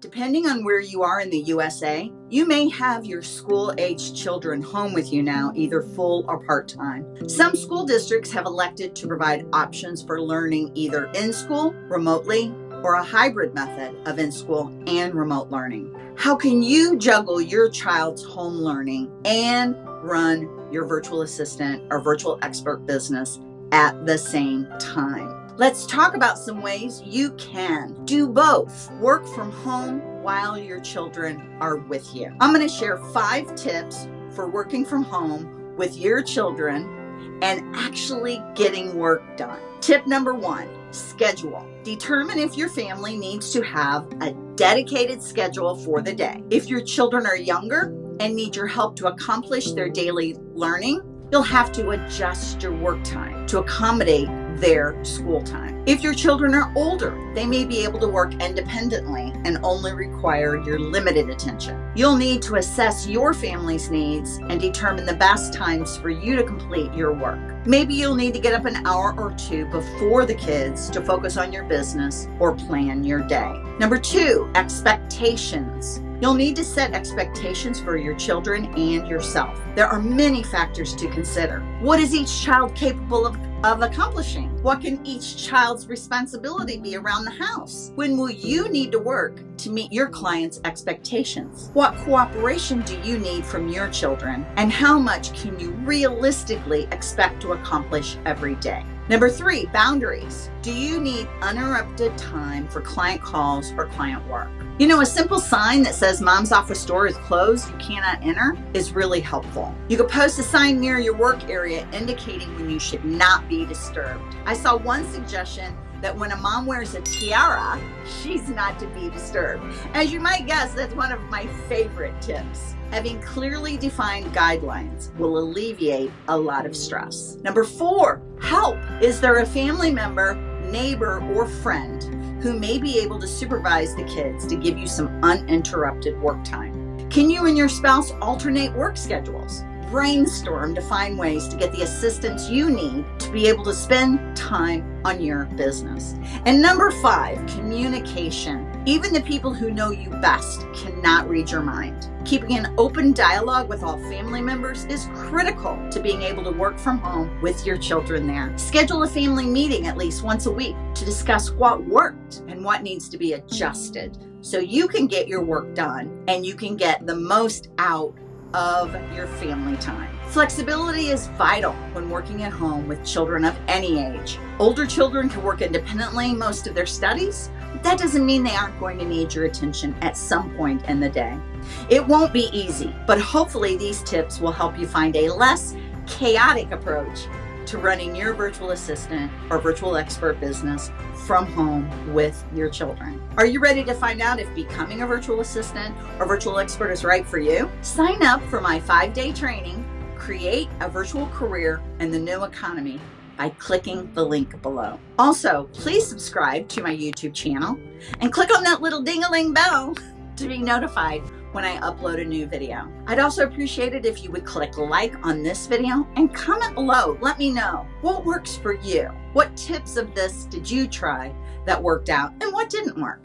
Depending on where you are in the USA, you may have your school aged children home with you now, either full or part time. Some school districts have elected to provide options for learning either in school, remotely, or a hybrid method of in school and remote learning. How can you juggle your child's home learning and run your virtual assistant or virtual expert business at the same time? Let's talk about some ways you can do both. Work from home while your children are with you. I'm going to share five tips for working from home with your children and actually getting work done. Tip number one schedule. Determine if your family needs to have a dedicated schedule for the day. If your children are younger and need your help to accomplish their daily learning, you'll have to adjust your work time to accommodate their school time. If your children are older, they may be able to work independently and only require your limited attention. You'll need to assess your family's needs and determine the best times for you to complete your work. Maybe you'll need to get up an hour or two before the kids to focus on your business or plan your day. Number two, expectations. You'll need to set expectations for your children and yourself. There are many factors to consider. What is each child capable of, of accomplishing? What can each child's responsibility be around the house? When will you need to work to meet your client's expectations? What cooperation do you need from your children? And how much can you realistically expect to accomplish every day? Number three, boundaries. Do you need uninterrupted time for client calls or client work? You know, a simple sign that says mom's office door is closed, you cannot enter, is really helpful. You could post a sign near your work area indicating when you should not be disturbed. I saw one suggestion that when a mom wears a tiara, she's not to be disturbed. As you might guess, that's one of my favorite tips. Having clearly defined guidelines will alleviate a lot of stress. Number four, help. Is there a family member, neighbor, or friend who may be able to supervise the kids to give you some uninterrupted work time? Can you and your spouse alternate work schedules? Brainstorm to find ways to get the assistance you need to be able to spend time on your business. And number five, communication. Even the people who know you best cannot read your mind. Keeping an open dialogue with all family members is critical to being able to work from home with your children there. Schedule a family meeting at least once a week to discuss what worked and what needs to be adjusted so you can get your work done and you can get the most out of your family time. Flexibility is vital when working at home with children of any age. Older children can work independently most of their studies, but that doesn't mean they aren't going to need your attention at some point in the day. It won't be easy, but hopefully these tips will help you find a less chaotic approach to running your virtual assistant or virtual expert business from home with your children. Are you ready to find out if becoming a virtual assistant or virtual expert is right for you? Sign up for my five day training, Create a Virtual Career in the New Economy by clicking the link below. Also, please subscribe to my YouTube channel and click on that little ding-a-ling bell to be notified when I upload a new video. I'd also appreciate it if you would click like on this video and comment below. Let me know what works for you. What tips of this did you try that worked out and what didn't work?